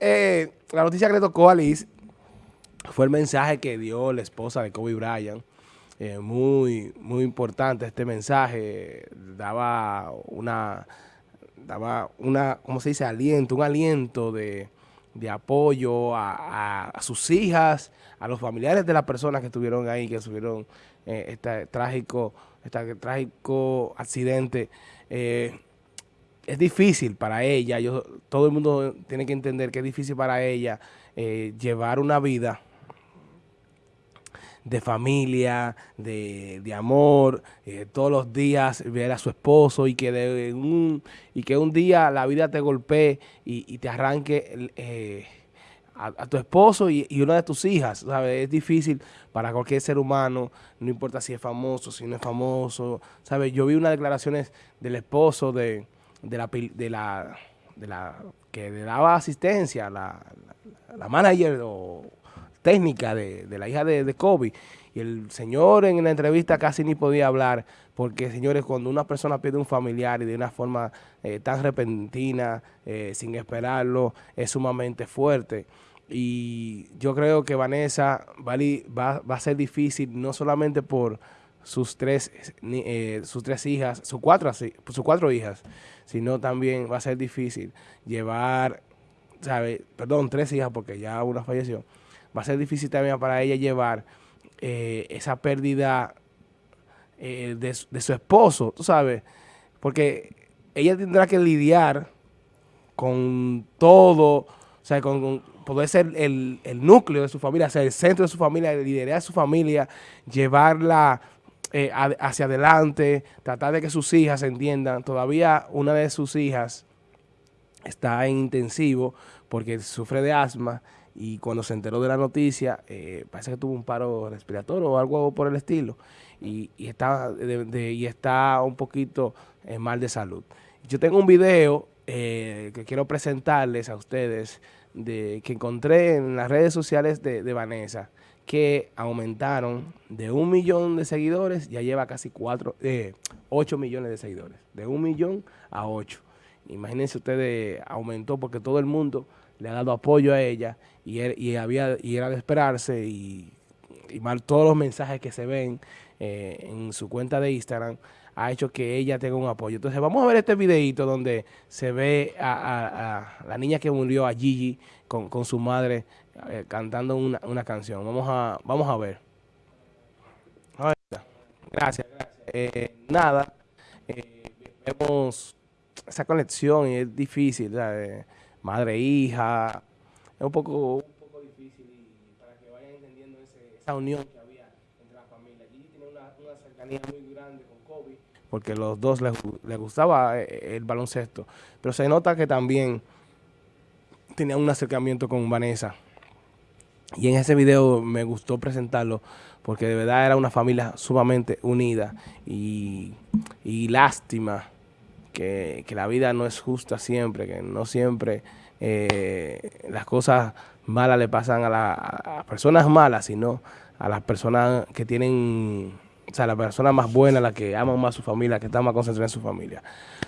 Eh, la noticia que le tocó a Liz fue el mensaje que dio la esposa de Kobe Bryant. Eh, muy, muy importante este mensaje. Daba una, daba una, ¿cómo se dice? Aliento, un aliento de, apoyo a, sus hijas, a los familiares de las personas que estuvieron ahí, que sufrieron eh, este trágico, este trágico accidente. Es difícil para ella, yo, todo el mundo tiene que entender que es difícil para ella eh, llevar una vida de familia, de, amor, eh, todos los días ver a su esposo y que, de un, y que un día la vida te golpee y, te arranque eh, a, tu esposo y, y, una de tus hijas. ¿sabes? Es difícil para cualquier ser humano, no importa si es famoso, si no es famoso. ¿sabes? Yo vi unas declaraciones del esposo de de la, de la, de la que le daba asistencia, la, la, manager o técnica de, la hija de, de, Kobe. Y el señor en la entrevista casi ni podía hablar, porque señores, cuando una persona pierde un familiar y de una forma eh, tan repentina, eh, sin esperarlo, es sumamente fuerte. Y yo creo que Vanessa va, va, va a ser difícil, no solamente por sus tres, eh, sus tres hijas, sus cuatro, sus cuatro hijas, sino también va a ser difícil llevar, ¿sabe? perdón, tres hijas porque ya una falleció, va a ser difícil también para ella llevar eh, esa pérdida eh, de, su esposo, tú sabes, porque ella tendrá que lidiar con todo, o sea, con, poder ser el, el, núcleo de su familia, ser el centro de su familia, liderar su familia, llevarla eh, hacia adelante, tratar de que sus hijas entiendan. Todavía una de sus hijas está en intensivo porque sufre de asma y cuando se enteró de la noticia, eh, parece que tuvo un paro respiratorio o algo por el estilo y, está, y está un poquito eh, mal de salud. Yo tengo un video que quiero presentarles a ustedes de que encontré en las redes sociales de Vanessa que aumentaron de un millón de seguidores, ya lleva casi cuatro, eh, 8 millones de seguidores, de un millón a 8. Imagínense ustedes, aumentó porque todo el mundo le ha dado apoyo a ella y, y había y era de esperarse y, y mal todos los mensajes que se ven eh, en su cuenta de Instagram ha hecho que ella tenga un apoyo. Entonces vamos a ver este videito donde se ve a, la niña que murió, a Gigi, con, con su madre eh, cantando una, una, canción. Vamos a, vamos a ver. Gracias, gracias. Eh, nada, eh, vemos esa conexión y es difícil, madre hija, es un poco, difícil y para que vayan entendiendo esa unión que había entre la familia. Gigi tiene una, cercanía muy grande con Kobe, porque los dos les, les gustaba el baloncesto, pero se nota que también tenía un acercamiento con Vanessa. Y en ese video me gustó presentarlo porque de verdad era una familia sumamente unida y, lástima que, la vida no es justa siempre, que no siempre eh, las cosas malas le pasan a, las personas malas, sino a las personas que tienen, o sea, las personas más buenas, las que aman más a su familia, que están más concentradas en su familia.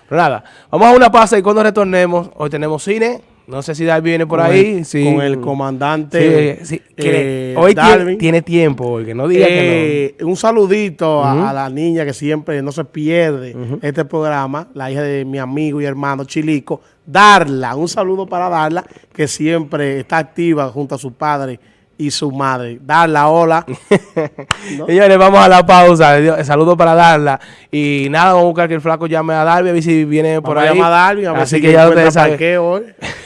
Pero nada, vamos a una pausa y cuando retornemos, hoy tenemos cine. No sé si Darby viene por ahí. Con el comandante sí, eh, Hoy tiene, tiempo, que no diga que no. Eh, un saludito a, la niña que siempre no se pierde este programa, la hija de mi amigo y hermano Chilico. Darla, un saludo para Darla, que siempre está activa junto a su padre y su madre. Darla, hola. Señores, vamos a la pausa. Saludo para Darla. Y nada, vamos a buscar que el flaco llame a Darby, a ver si viene por ahí. a Darby, a ver Así que ya ustedes saben. Ha